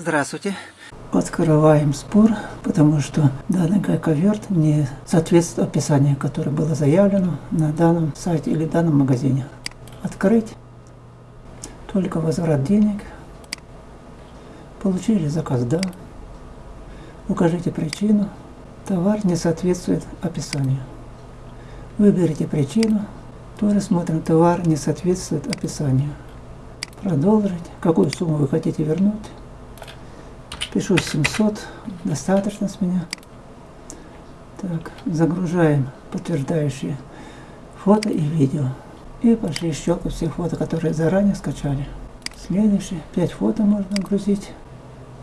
Здравствуйте. Открываем спор, потому что данный гайковерт не соответствует описанию, которое было заявлено на данном сайте или данном магазине. Открыть. Только возврат денег. Получили заказ «Да». Укажите причину. Товар не соответствует описанию. Выберите причину. Тоже смотрим, товар не соответствует описанию. Продолжить. Какую сумму вы хотите вернуть? Пишу 700, достаточно с меня. Так, загружаем подтверждающие фото и видео. И пошли щелкать все фото, которые заранее скачали. Следующее, 5 фото можно грузить.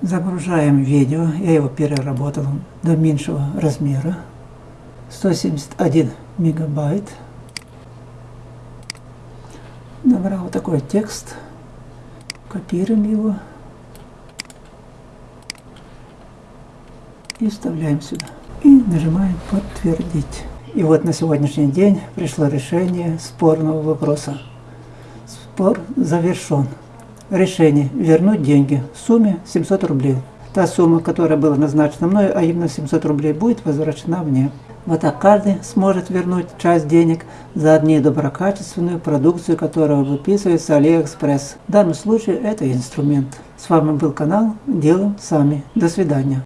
Загружаем видео, я его переработал до меньшего размера. 171 мегабайт. Набрал такой текст. Копируем его. И вставляем сюда. И нажимаем подтвердить. И вот на сегодняшний день пришло решение спорного вопроса. Спор завершен. Решение вернуть деньги в сумме 700 рублей. Та сумма, которая была назначена мной, а именно 700 рублей, будет возвращена мне. Вот так каждый сможет вернуть часть денег за недоброкачественную продукцию, которая выписывается Алиэкспресс. В данном случае это инструмент. С вами был канал Делаем Сами. До свидания.